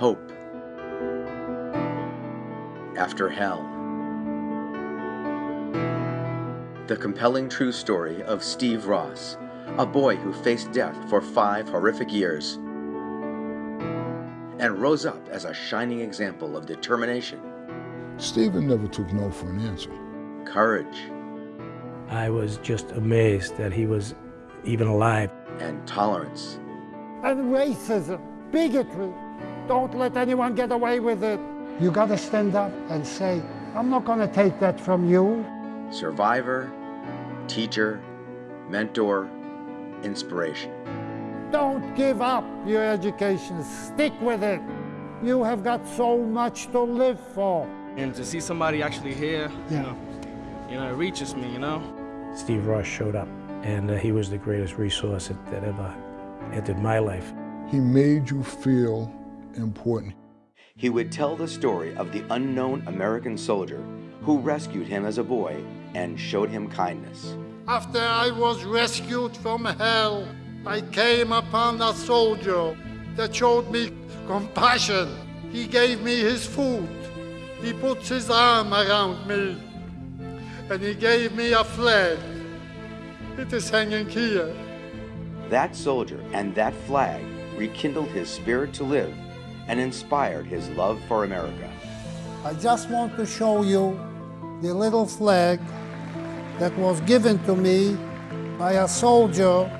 Hope. After Hell. The compelling true story of Steve Ross, a boy who faced death for five horrific years and rose up as a shining example of determination, Stephen never took no for an answer. courage, I was just amazed that he was even alive. and tolerance. and racism, bigotry. Don't let anyone get away with it. You gotta stand up and say, I'm not gonna take that from you. survivor, teacher, mentor, inspiration. Don't give up your education. Stick with it. You have got so much to live for. And to see somebody actually here, Yeah. you know, you know, it reaches me, you know? Steve Ross showed up, and uh, he was the greatest resource that, that ever entered my life. He made you feel important. He would tell the story of the unknown American soldier who rescued him as a boy and showed him kindness. After I was rescued from hell, I came upon a soldier that showed me compassion. He gave me his food. He put his arm around me. And he gave me a flag. It is hanging here. That soldier and that flag rekindled his spirit to live and inspired his love for America. I just want to show you the little flag that was given to me by a soldier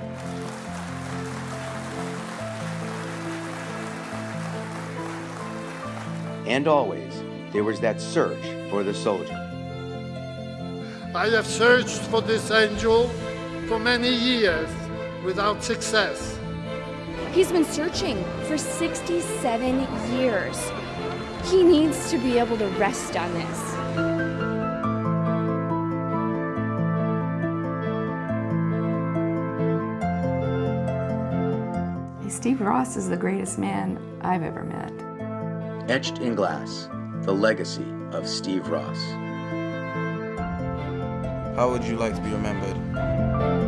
And always, there was that search for the soldier. I have searched for this angel for many years without success. He's been searching for 67 years. He needs to be able to rest on this. Steve Ross is the greatest man I've ever met. Etched in glass, the legacy of Steve Ross. How would you like to be remembered?